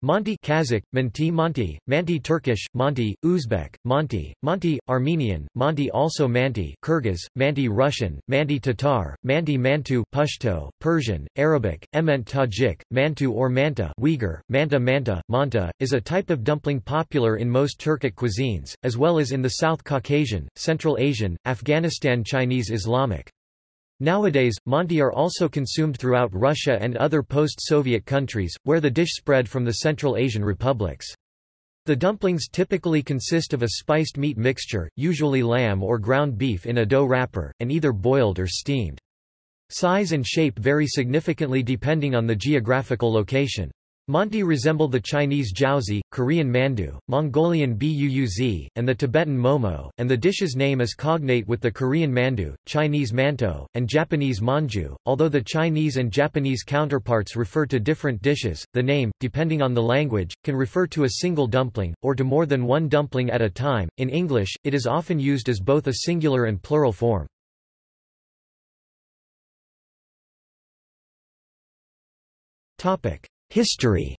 Manti Kazakh, Manti Manti, Manti Turkish, Manti, Uzbek, Manti, Manti, Armenian, Manti also Manti Kyrgyz, Manti Russian, Manti Tatar, Manti Mantu Pashto, Persian, Arabic, Ement Tajik, Mantu or Manta Uyghur, Manta Manta, Manta, is a type of dumpling popular in most Turkic cuisines, as well as in the South Caucasian, Central Asian, Afghanistan Chinese Islamic. Nowadays, manti are also consumed throughout Russia and other post-Soviet countries, where the dish spread from the Central Asian republics. The dumplings typically consist of a spiced meat mixture, usually lamb or ground beef in a dough wrapper, and either boiled or steamed. Size and shape vary significantly depending on the geographical location. Manti resemble the Chinese jiaozi, Korean mandu, Mongolian buuz, and the Tibetan momo, and the dish's name is cognate with the Korean mandu, Chinese mantou, and Japanese manju. Although the Chinese and Japanese counterparts refer to different dishes, the name, depending on the language, can refer to a single dumpling, or to more than one dumpling at a time. In English, it is often used as both a singular and plural form. Topic. History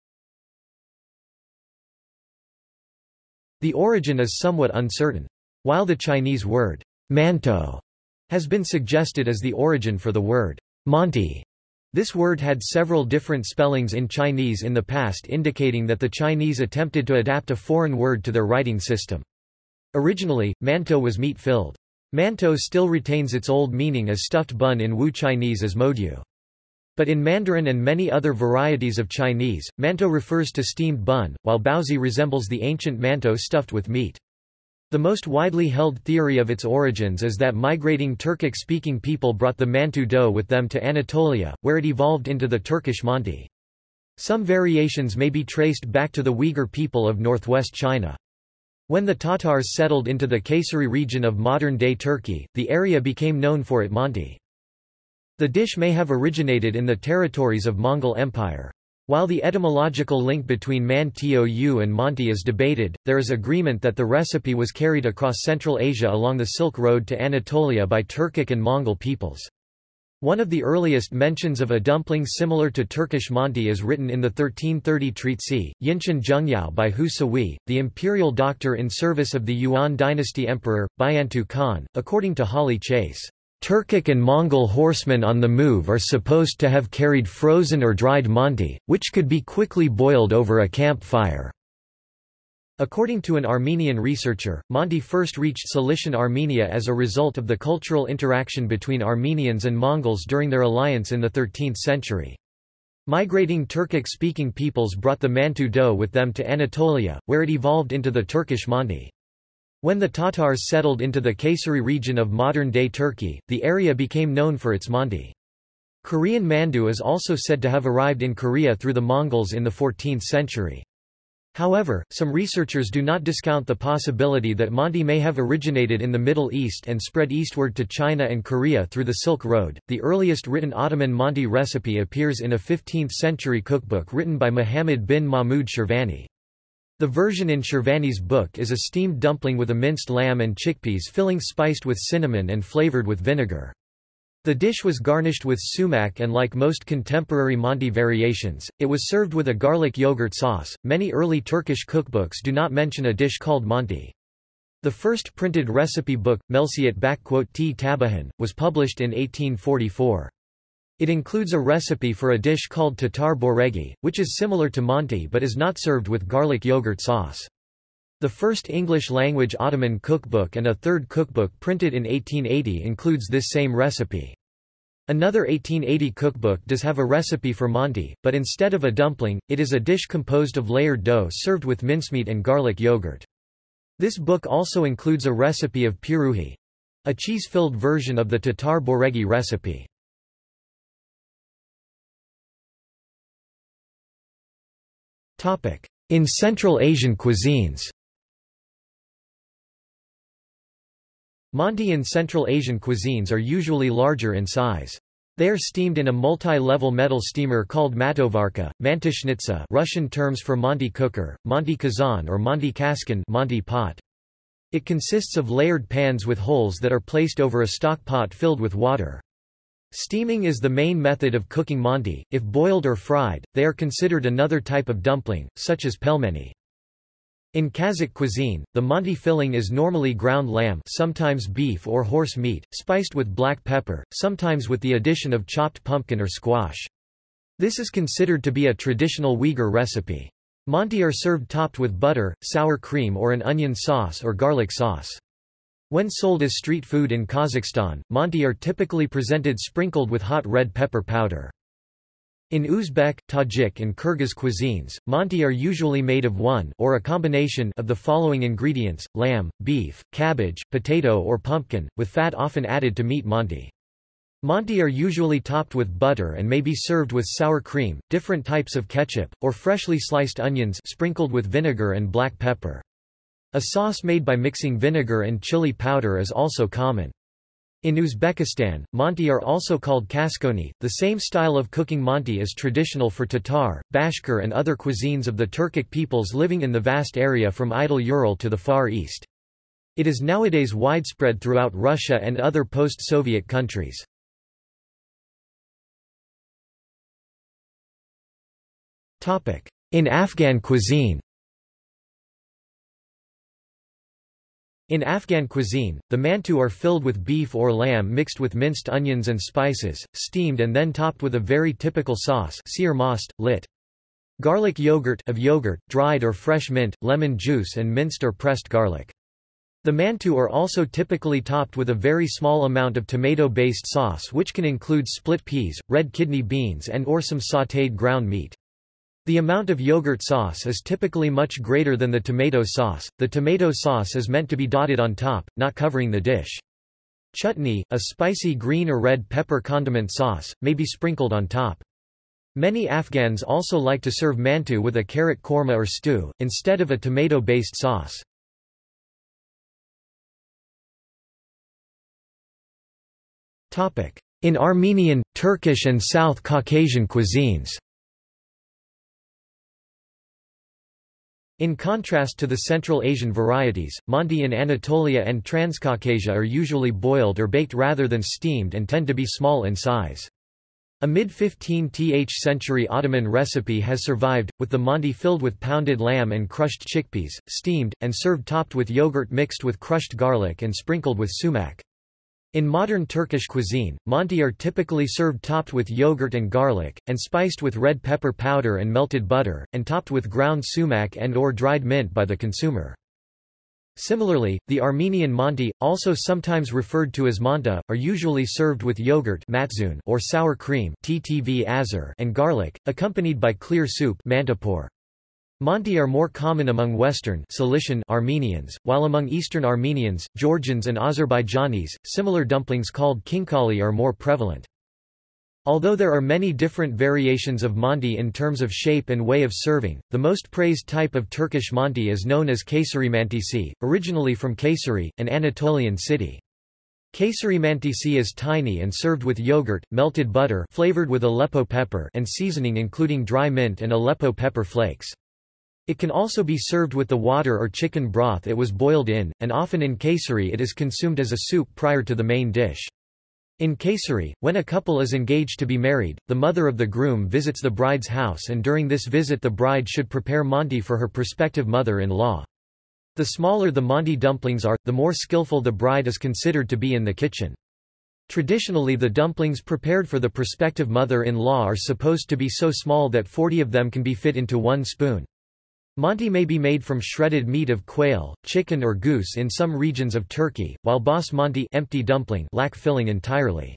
The origin is somewhat uncertain. While the Chinese word, mantou, has been suggested as the origin for the word, manti, this word had several different spellings in Chinese in the past indicating that the Chinese attempted to adapt a foreign word to their writing system. Originally, mantou was meat-filled. Mantou still retains its old meaning as stuffed bun in Wu Chinese as modu. But in Mandarin and many other varieties of Chinese, mantou refers to steamed bun, while baozi resembles the ancient mantou stuffed with meat. The most widely held theory of its origins is that migrating Turkic-speaking people brought the mantu dough with them to Anatolia, where it evolved into the Turkish manti. Some variations may be traced back to the Uyghur people of northwest China. When the Tatars settled into the Kayseri region of modern-day Turkey, the area became known for it manti. The dish may have originated in the territories of Mongol Empire. While the etymological link between man tou and manti is debated, there is agreement that the recipe was carried across Central Asia along the Silk Road to Anatolia by Turkic and Mongol peoples. One of the earliest mentions of a dumpling similar to Turkish manti is written in the 1330 treatise, Yinshan Zhengyao by Hu Sihui, the imperial doctor in service of the Yuan dynasty emperor, Bayantu Khan, according to Holly Chase. Turkic and Mongol horsemen on the move are supposed to have carried frozen or dried manti, which could be quickly boiled over a campfire. According to an Armenian researcher, manti first reached Cilician Armenia as a result of the cultural interaction between Armenians and Mongols during their alliance in the 13th century. Migrating Turkic-speaking peoples brought the Mantu dough with them to Anatolia, where it evolved into the Turkish manti. When the Tatars settled into the Kayseri region of modern-day Turkey, the area became known for its manti. Korean mandu is also said to have arrived in Korea through the Mongols in the 14th century. However, some researchers do not discount the possibility that manti may have originated in the Middle East and spread eastward to China and Korea through the Silk Road. The earliest written Ottoman manti recipe appears in a 15th century cookbook written by Muhammad bin Mahmud Shirvani. The version in Shirvani's book is a steamed dumpling with a minced lamb and chickpeas filling spiced with cinnamon and flavored with vinegar. The dish was garnished with sumac and like most contemporary manti variations, it was served with a garlic yogurt sauce. Many early Turkish cookbooks do not mention a dish called manti. The first printed recipe book, Melsiyet T Tabahan, was published in 1844. It includes a recipe for a dish called tatar boregi, which is similar to manti but is not served with garlic yogurt sauce. The first English-language Ottoman cookbook and a third cookbook printed in 1880 includes this same recipe. Another 1880 cookbook does have a recipe for manti, but instead of a dumpling, it is a dish composed of layered dough served with mincemeat and garlic yogurt. This book also includes a recipe of piruhi—a cheese-filled version of the tatar boregi recipe. In Central Asian cuisines Manti in Central Asian cuisines are usually larger in size. They are steamed in a multi-level metal steamer called mantovarka, mantishnitsa Russian terms for manti cooker, manti kazan or manti kaskan manti pot. It consists of layered pans with holes that are placed over a stock pot filled with water. Steaming is the main method of cooking manti. If boiled or fried, they are considered another type of dumpling, such as pelmeni. In Kazakh cuisine, the manti filling is normally ground lamb sometimes beef or horse meat, spiced with black pepper, sometimes with the addition of chopped pumpkin or squash. This is considered to be a traditional Uyghur recipe. Manti are served topped with butter, sour cream or an onion sauce or garlic sauce. When sold as street food in Kazakhstan, manti are typically presented sprinkled with hot red pepper powder. In Uzbek, Tajik and Kyrgyz cuisines, manti are usually made of one or a combination of the following ingredients, lamb, beef, cabbage, potato or pumpkin, with fat often added to meat manti. Manti are usually topped with butter and may be served with sour cream, different types of ketchup, or freshly sliced onions sprinkled with vinegar and black pepper. A sauce made by mixing vinegar and chili powder is also common. In Uzbekistan, manti are also called kaskoni. The same style of cooking manti is traditional for Tatar, Bashkir and other cuisines of the Turkic peoples living in the vast area from Idel Ural to the Far East. It is nowadays widespread throughout Russia and other post-Soviet countries. In Afghan cuisine In Afghan cuisine, the mantu are filled with beef or lamb mixed with minced onions and spices, steamed and then topped with a very typical sauce seer most, lit. Garlic yogurt of yogurt, dried or fresh mint, lemon juice and minced or pressed garlic. The mantu are also typically topped with a very small amount of tomato-based sauce which can include split peas, red kidney beans and or some sautéed ground meat. The amount of yogurt sauce is typically much greater than the tomato sauce. The tomato sauce is meant to be dotted on top, not covering the dish. Chutney, a spicy green or red pepper condiment sauce, may be sprinkled on top. Many Afghans also like to serve mantu with a carrot korma or stew, instead of a tomato-based sauce. In Armenian, Turkish and South Caucasian cuisines In contrast to the Central Asian varieties, manti in Anatolia and Transcaucasia are usually boiled or baked rather than steamed and tend to be small in size. A mid-15th century Ottoman recipe has survived, with the manti filled with pounded lamb and crushed chickpeas, steamed, and served topped with yogurt mixed with crushed garlic and sprinkled with sumac. In modern Turkish cuisine, manti are typically served topped with yogurt and garlic, and spiced with red pepper powder and melted butter, and topped with ground sumac and or dried mint by the consumer. Similarly, the Armenian manti, also sometimes referred to as manta, are usually served with yogurt or sour cream and garlic, accompanied by clear soup mantapor. Manti are more common among Western Cilician Armenians, while among Eastern Armenians, Georgians and Azerbaijanis, similar dumplings called khinkali are more prevalent. Although there are many different variations of manti in terms of shape and way of serving, the most praised type of Turkish manti is known as Kayseri mantisi, originally from Kayseri, an Anatolian city. Kayseri mantisi is tiny and served with yogurt, melted butter flavored with Aleppo pepper and seasoning including dry mint and Aleppo pepper flakes. It can also be served with the water or chicken broth it was boiled in, and often in Kayseri it is consumed as a soup prior to the main dish. In Kayseri, when a couple is engaged to be married, the mother of the groom visits the bride's house and during this visit the bride should prepare manti for her prospective mother-in-law. The smaller the manti dumplings are, the more skillful the bride is considered to be in the kitchen. Traditionally the dumplings prepared for the prospective mother-in-law are supposed to be so small that 40 of them can be fit into one spoon. Manti may be made from shredded meat of quail, chicken or goose in some regions of Turkey, while basmati empty dumpling lack filling entirely.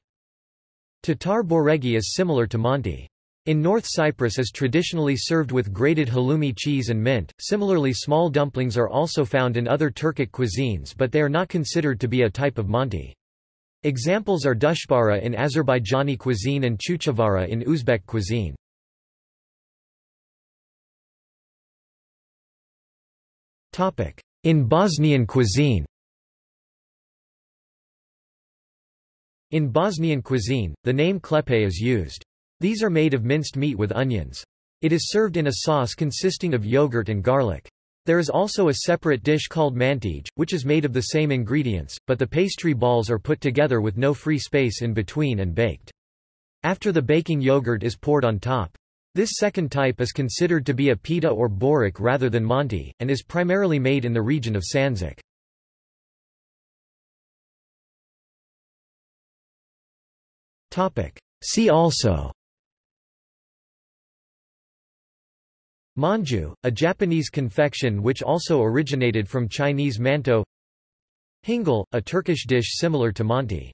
Tatar boregi is similar to manti. In North Cyprus is traditionally served with grated halloumi cheese and mint. Similarly small dumplings are also found in other Turkic cuisines but they are not considered to be a type of manti. Examples are dushbara in Azerbaijani cuisine and chuchavara in Uzbek cuisine. In Bosnian cuisine In Bosnian cuisine, the name klepe is used. These are made of minced meat with onions. It is served in a sauce consisting of yogurt and garlic. There is also a separate dish called mantij, which is made of the same ingredients, but the pastry balls are put together with no free space in between and baked. After the baking yogurt is poured on top. This second type is considered to be a pita or borik rather than manti, and is primarily made in the region of Sanzak. See also Manju, a Japanese confection which also originated from Chinese mantou Hingal, a Turkish dish similar to manti.